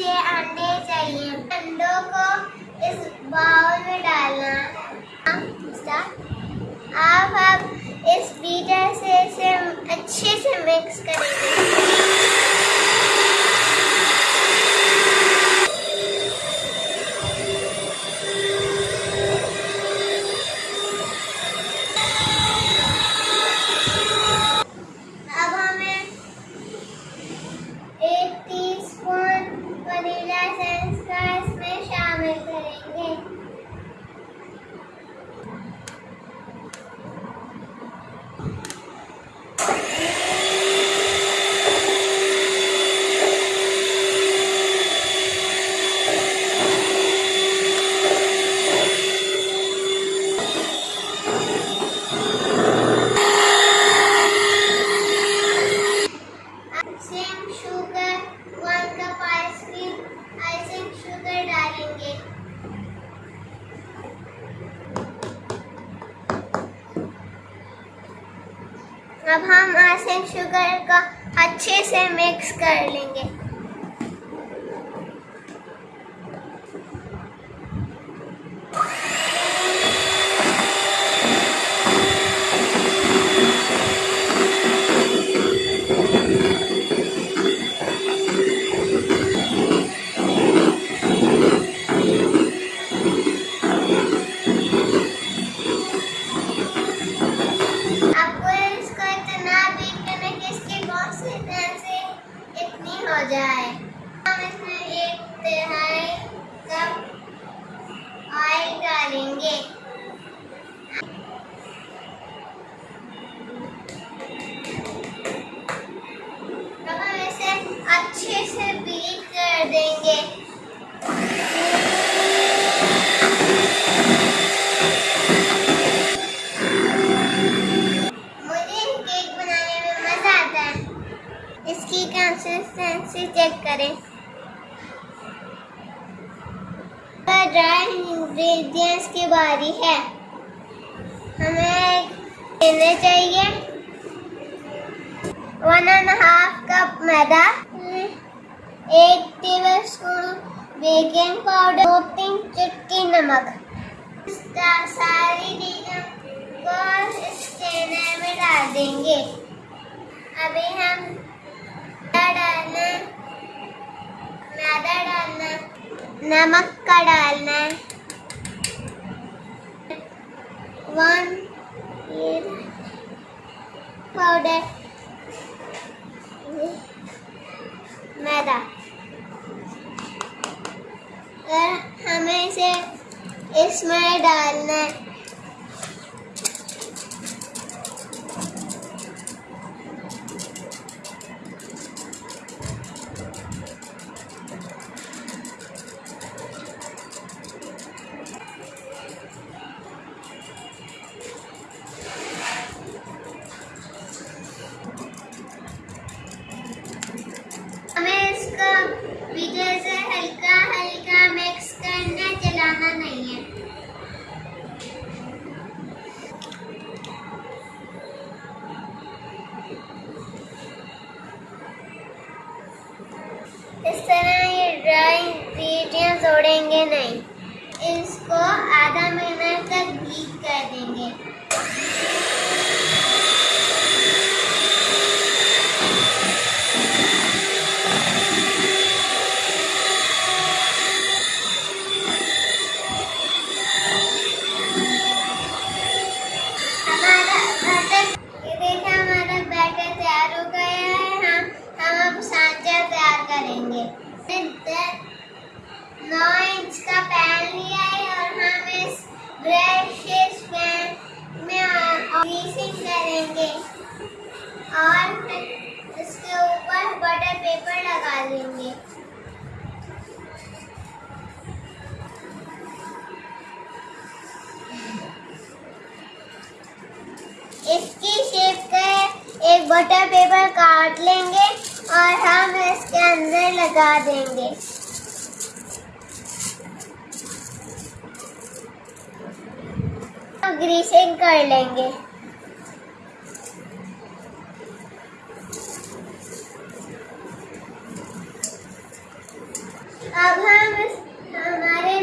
छह अंडे चाहिए। अंडों को इस बाउल में डालना। अब हम इस बीटर से इसे अच्छे से मिक्स करेंगे अब हमें एक टीस्पून वनीला एसेंस का इसमें शामिल करेंगे icing sugar one cup ice cream icing sugar डालेंगे अब हम आसन शुगर का अच्छे से मिक्स कर लेंगे आपको इसको इतना बीट करना कि इसकी कंसिस्टेंसी इतनी हो जाए। इसमें एक तिहाई कप ऑयल डालेंगे अच्छे से बीट कर देंगे मुझे केक बनाने में मज़ा आता है इसकी कंसिस्टेंसी चेक करें। ड्राई इंग्रेडिएंट्स की बारी है। हमें लेने चाहिए वन एंड हाफ़ कप मैदा, एक टेबल स्पून बेकिंग पाउडर दो तीन चुटकी नमक। सारी चीज़ों को स्टेनर में डाल देंगे। अभी हम मैदा डालना मैदा डालना नमक का डालना है वन ये पाउडर मैदा और हमें इसे इसमें डालना है जोड़ेंगे नहीं। इसको आधा महीना तक बीट कर देंगे। बटर पेपर काट लेंगे और हम इसके अंदर लगा देंगे। ग्रीसिंग कर लेंगे। सबसे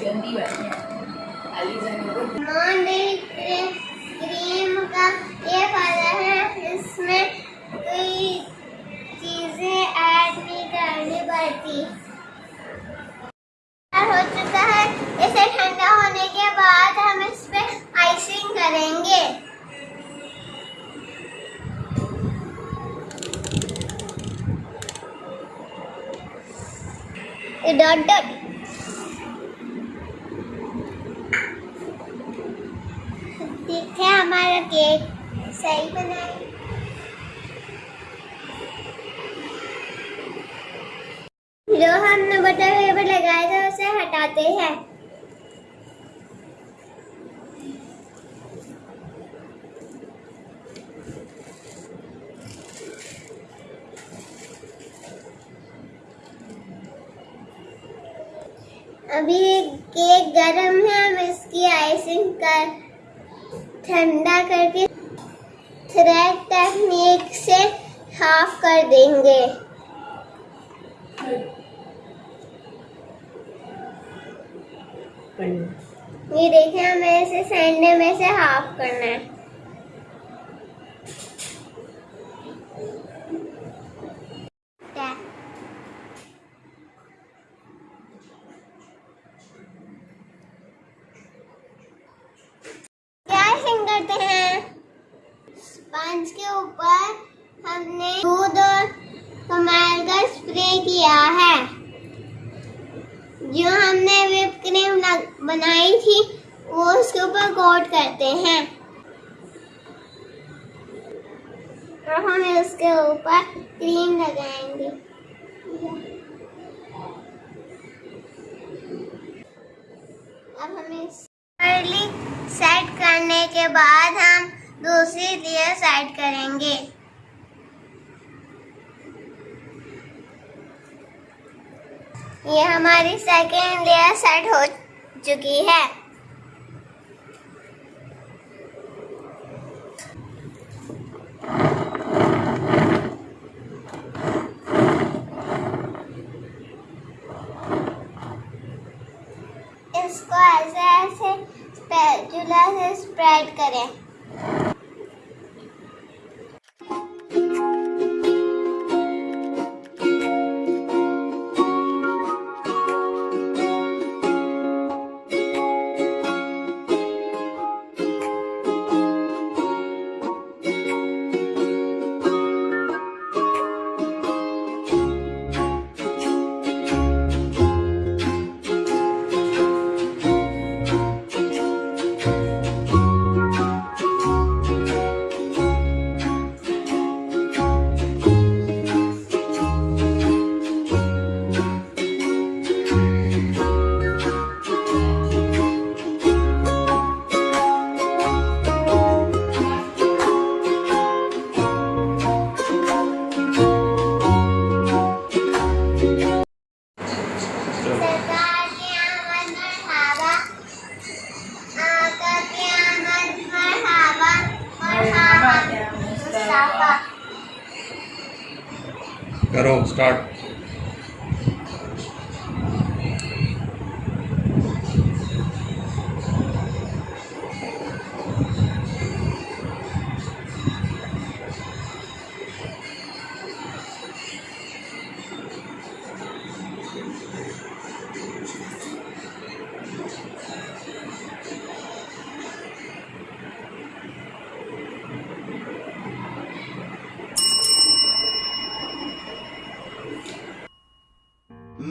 गंदी बात है। क्रीम का ये फ़ायदा है इसमें चीज़ें ऐड नहीं करनी पड़ती। हो चुका है, इसे ठंडा होने के बाद हम इस आइसिंग करेंगे। डॉट डॉट ठीक है हमारा केक सही बना है जो हमने बटर पेपर लगाया था हटाते हैं। अभी केक गरम है हम इसकी आइसिंग कर ठंडा करके थ्रेड टेक्निक से हाफ़ कर देंगे। ये देखिए हमें इसे सैंडे में से हाफ़ करना है क्या? क्या icing करते हैं स्पंज के ऊपर हमने दूध और कमाल का स्प्रे किया है जो हमने whipped क्रीम लग- बनाई थी, वो उसके ऊपर कोट करते हैं। और हम उसके ऊपर क्रीम लगाएँगे। अब हमें अर्ली सेट करने के बाद हम दूसरी लेयर सेट करेंगे। ये हमारी सेकेंड लेयर सेट हो चुकी है।